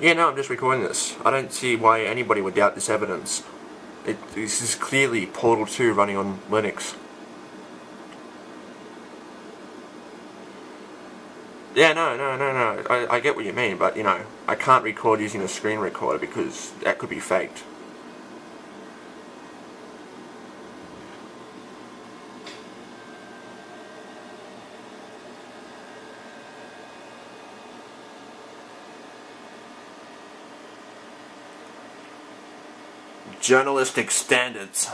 Yeah, no, I'm just recording this. I don't see why anybody would doubt this evidence. It, this is clearly Portal 2 running on Linux. Yeah, no, no, no, no. I, I get what you mean, but, you know, I can't record using a screen recorder because that could be faked. Journalistic standards.